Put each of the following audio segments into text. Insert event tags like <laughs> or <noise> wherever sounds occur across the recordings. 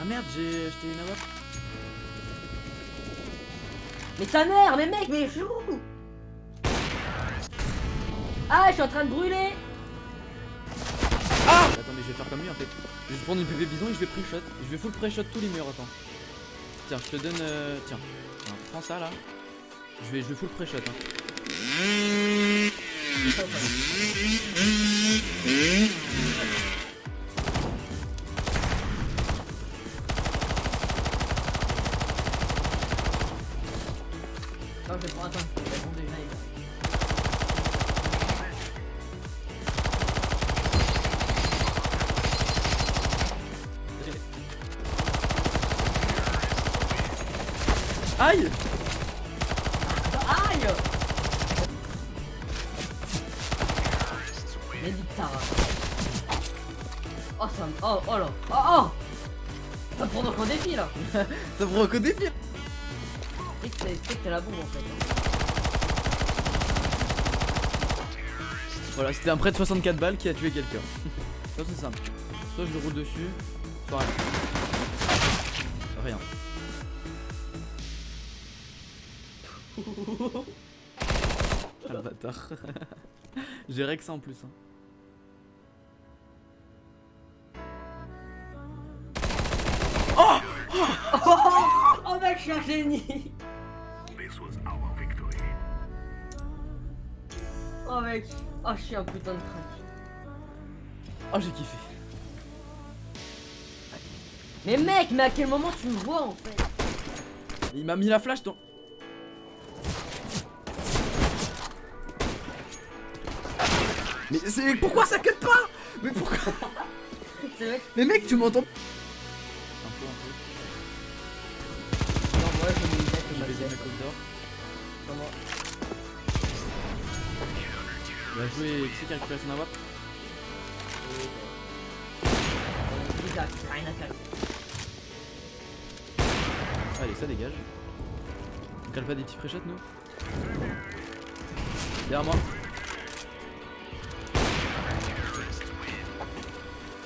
Ah merde, j'ai acheté une AWP. Mais ta mère, mais mec, mais je où Ah, je suis en train de brûler Ah Attendez, je vais faire comme lui en fait. Je vais prendre une PV bison et je vais pré-shot. Je vais full pré-shot tous les murs, attends. Tiens, je te donne. euh, Tiens. Tiens, prends ça là. Je vais, je vais full pré-shot. Hein. Non, je vais prendre, attends, je vais prendre live. Aïe Aïe nique ta race. Oh ça me... Oh, oh là Oh, oh Ça me prend donc un défi là <laughs> Ça provoque au défi C'est que t'es la bombe en fait. hein. Voilà, c'était un prêt de 64 balles qui a tué quelqu'un. Ça c'est simple. Soit je le roule dessus, soit rien. Rien. Ah le bâtard. J'ai que ça en plus. Hein. Oh mec, je suis un génie Oh mec Oh, je suis un putain de crack. Oh j'ai kiffé. Mais mec, mais à quel moment tu me vois en fait? Il m'a mis la flash dans. Mais c'est pourquoi ça cut pas? Mais pourquoi <laughs> Mais mec tu m'entends Un peu un Non, moi je me disais que peu. d'or. Comment? Va jouer qui c'est qui a récupéré son à faire. Allez ça dégage. On cale pas des petits pré-shots nous? Derrière moi.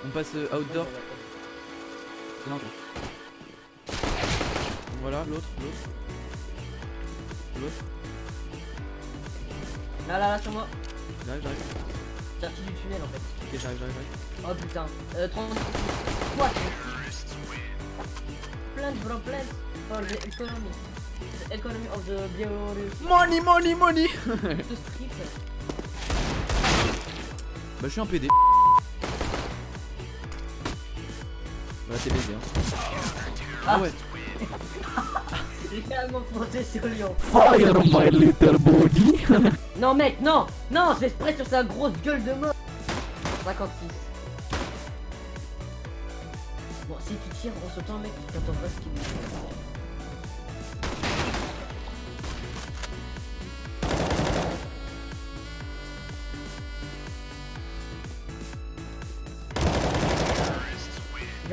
On passe euh, outdoor. C'est toi. Voilà l'autre, l'autre. L'autre. Là, là, là, sur moi. J'arrive, j'arrive. Sorti du tunnel en fait. Ok j'arrive, j'arrive, j'arrive. Oh putain. Euh, 30. What Plant, bro, plant. For the economy. The economy of the Belarus. Money, money, money <laughs> The. Bah je suis un PD. Voilà t'es baisé hein. Ah ouais. <laughs> J'ai carrément sur Lyon. Fire my little body. <laughs> Non, mec, non Non, je spray sur sa grosse gueule de mort 56. Bon, si tu tires en sautant, mec, tu t'entends pas ce qu'il dit.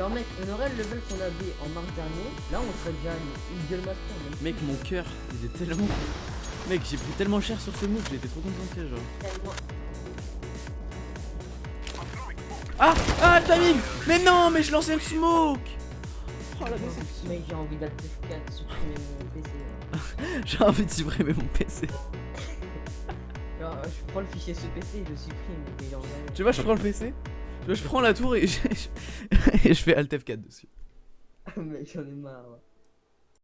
Genre mec, on aurait le level qu'on avait en mars dernier, là on serait déjà une, une gueule master mec. Mec mon cœur il est tellement. Mec j'ai pris tellement cher sur ce move, j'ai été trop concentré genre. Tellement- Ah Ah le timing Mais non mais je lançais le smoke Oh la déception Mec j'ai envie F4 supprimer mon PC. <laughs> J'ai envie de supprimer mon PC. Genre je prends le fichier ce PC et je le supprime Tu vois je prends le PC je prends la tour et <laughs> je, et je fais Alt F4 dessus. Mec j'en ai marre.